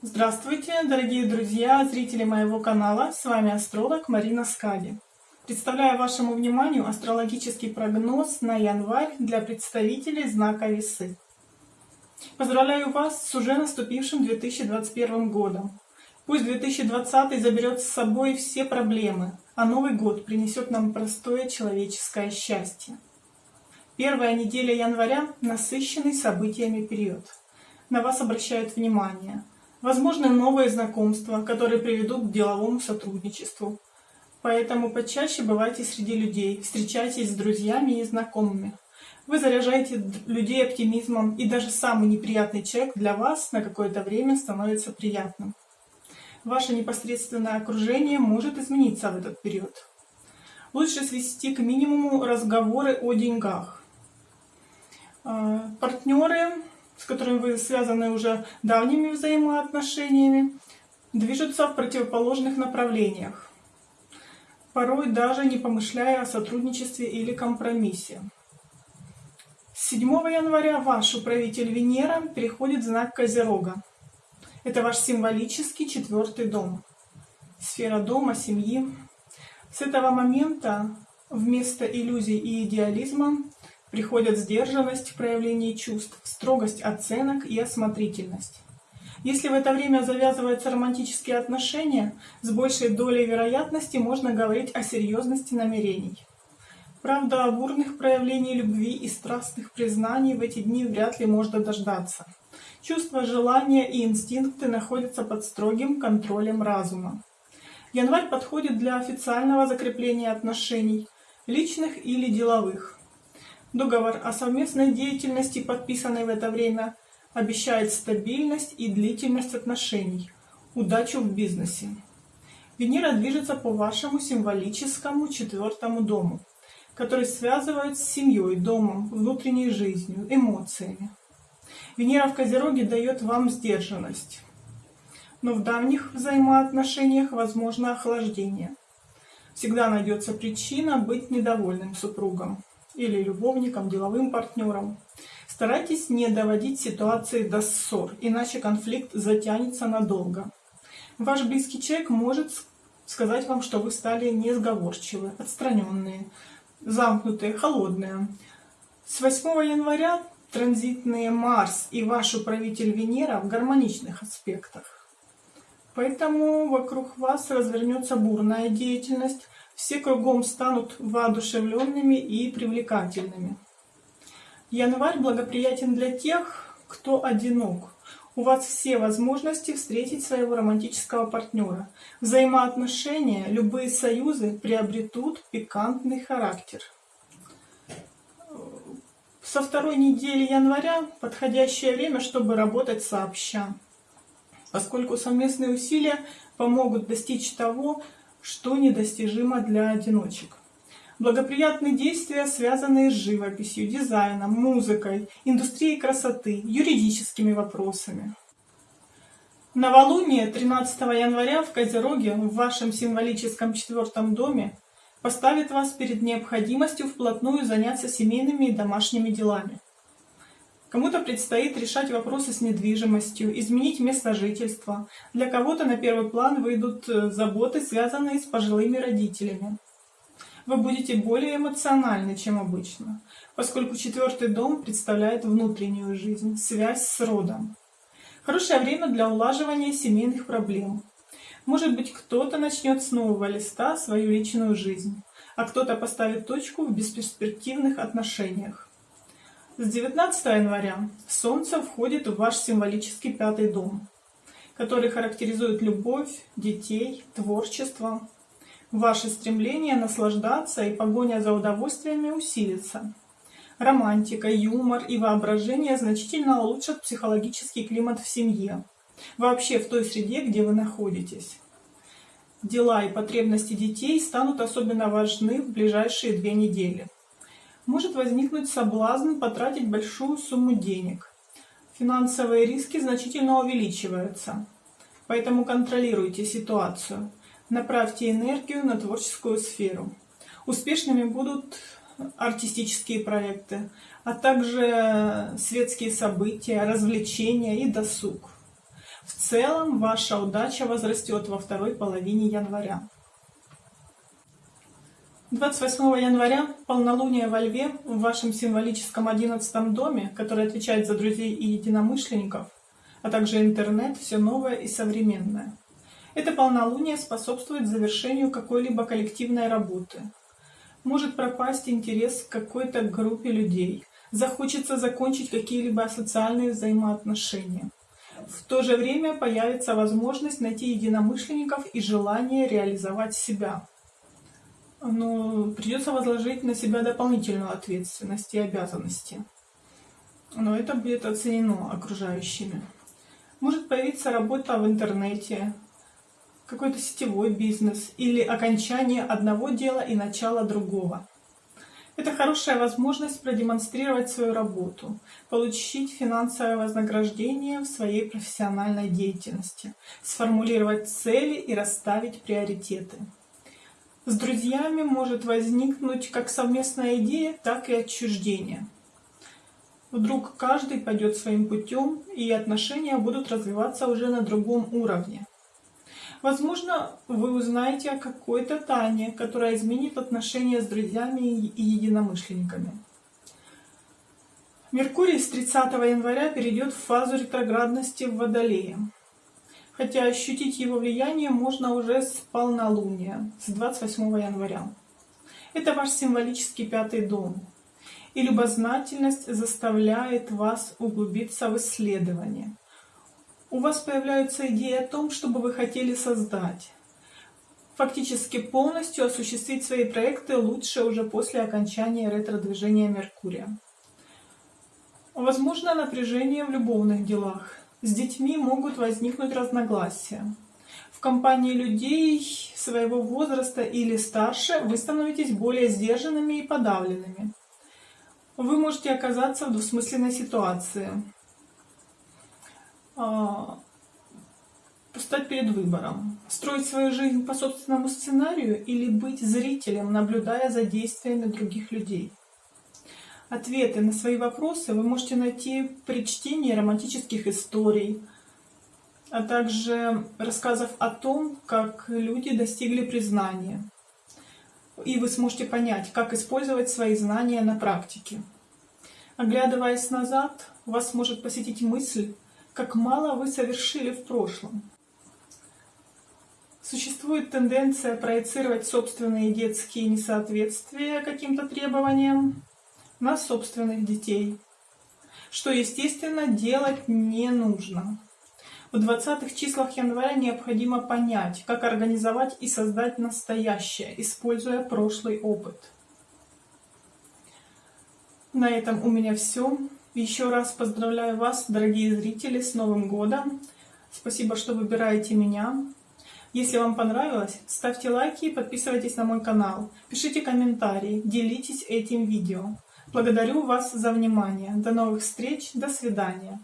Здравствуйте, дорогие друзья, зрители моего канала. С вами астролог Марина Скади. Представляю вашему вниманию астрологический прогноз на январь для представителей знака Весы. Поздравляю вас с уже наступившим 2021 годом. Пусть 2020 заберет с собой все проблемы, а Новый год принесет нам простое человеческое счастье. Первая неделя января – насыщенный событиями период. На вас обращают внимание – Возможны новые знакомства, которые приведут к деловому сотрудничеству. Поэтому почаще бывайте среди людей, встречайтесь с друзьями и знакомыми. Вы заряжаете людей оптимизмом, и даже самый неприятный человек для вас на какое-то время становится приятным. Ваше непосредственное окружение может измениться в этот период. Лучше свести к минимуму разговоры о деньгах. А, партнеры с которыми вы связаны уже давними взаимоотношениями, движутся в противоположных направлениях, порой даже не помышляя о сотрудничестве или компромиссе. С 7 января ваш управитель Венера переходит в знак Козерога. Это ваш символический четвертый дом. Сфера дома, семьи. С этого момента вместо иллюзий и идеализма Приходят сдержанность в проявлении чувств, строгость оценок и осмотрительность. Если в это время завязываются романтические отношения, с большей долей вероятности можно говорить о серьезности намерений. Правда, бурных проявлений любви и страстных признаний в эти дни вряд ли можно дождаться. Чувства, желания и инстинкты находятся под строгим контролем разума. Январь подходит для официального закрепления отношений, личных или деловых. Договор о совместной деятельности, подписанный в это время, обещает стабильность и длительность отношений, удачу в бизнесе. Венера движется по вашему символическому четвертому дому, который связывает с семьей, домом, внутренней жизнью, эмоциями. Венера в Козероге дает вам сдержанность, но в давних взаимоотношениях возможно охлаждение. Всегда найдется причина быть недовольным супругом или любовником, деловым партнером. Старайтесь не доводить ситуации до ссор, иначе конфликт затянется надолго. Ваш близкий человек может сказать вам, что вы стали несговорчивы, отстраненные, замкнутые, холодные. С 8 января транзитные Марс и ваш управитель Венера в гармоничных аспектах. Поэтому вокруг вас развернется бурная деятельность, все кругом станут воодушевленными и привлекательными. Январь благоприятен для тех, кто одинок. У вас все возможности встретить своего романтического партнера. Взаимоотношения, любые союзы приобретут пикантный характер. Со второй недели января подходящее время, чтобы работать сообща, поскольку совместные усилия помогут достичь того, что недостижимо для одиночек. Благоприятные действия, связанные с живописью, дизайном, музыкой, индустрией красоты, юридическими вопросами. Новолуние 13 января в Козероге, в вашем символическом четвертом доме, поставит вас перед необходимостью вплотную заняться семейными и домашними делами. Кому-то предстоит решать вопросы с недвижимостью, изменить место жительства. Для кого-то на первый план выйдут э, заботы, связанные с пожилыми родителями. Вы будете более эмоциональны, чем обычно, поскольку четвертый дом представляет внутреннюю жизнь, связь с родом. Хорошее время для улаживания семейных проблем. Может быть, кто-то начнет с нового листа свою личную жизнь, а кто-то поставит точку в бесперспективных отношениях. С 19 января Солнце входит в ваш символический пятый дом, который характеризует любовь, детей, творчество. Ваше стремление наслаждаться и погоня за удовольствиями усилится. Романтика, юмор и воображение значительно улучшат психологический климат в семье, вообще в той среде, где вы находитесь. Дела и потребности детей станут особенно важны в ближайшие две недели может возникнуть соблазн потратить большую сумму денег. Финансовые риски значительно увеличиваются, поэтому контролируйте ситуацию. Направьте энергию на творческую сферу. Успешными будут артистические проекты, а также светские события, развлечения и досуг. В целом ваша удача возрастет во второй половине января. 28 января полнолуние во Льве в вашем символическом 11 доме, который отвечает за друзей и единомышленников, а также интернет, все новое и современное. Это полнолуние способствует завершению какой-либо коллективной работы. Может пропасть интерес к какой-то группе людей, захочется закончить какие-либо социальные взаимоотношения. В то же время появится возможность найти единомышленников и желание реализовать себя ну, придется возложить на себя дополнительную ответственность и обязанности. Но это будет оценено окружающими. Может появиться работа в интернете, какой-то сетевой бизнес или окончание одного дела и начало другого. Это хорошая возможность продемонстрировать свою работу, получить финансовое вознаграждение в своей профессиональной деятельности, сформулировать цели и расставить приоритеты. С друзьями может возникнуть как совместная идея, так и отчуждение. Вдруг каждый пойдет своим путем, и отношения будут развиваться уже на другом уровне. Возможно, вы узнаете о какой-то тайне, которая изменит отношения с друзьями и единомышленниками. Меркурий с 30 января перейдет в фазу ретроградности в Водолее хотя ощутить его влияние можно уже с полнолуния, с 28 января. Это ваш символический пятый дом. И любознательность заставляет вас углубиться в исследование. У вас появляются идеи о том, что бы вы хотели создать. Фактически полностью осуществить свои проекты лучше уже после окончания ретро-движения Меркурия. Возможно напряжение в любовных делах. С детьми могут возникнуть разногласия. В компании людей своего возраста или старше вы становитесь более сдержанными и подавленными. Вы можете оказаться в двусмысленной ситуации. А, стать перед выбором. Строить свою жизнь по собственному сценарию или быть зрителем, наблюдая за действиями других людей. Ответы на свои вопросы вы можете найти при чтении романтических историй, а также рассказов о том, как люди достигли признания. И вы сможете понять, как использовать свои знания на практике. Оглядываясь назад, вас может посетить мысль, как мало вы совершили в прошлом. Существует тенденция проецировать собственные детские несоответствия каким-то требованиям, на собственных детей, что, естественно, делать не нужно. В 20-х числах января необходимо понять, как организовать и создать настоящее, используя прошлый опыт. На этом у меня все. Еще раз поздравляю вас, дорогие зрители, с Новым годом. Спасибо, что выбираете меня. Если вам понравилось, ставьте лайки и подписывайтесь на мой канал. Пишите комментарии, делитесь этим видео. Благодарю вас за внимание. До новых встреч. До свидания.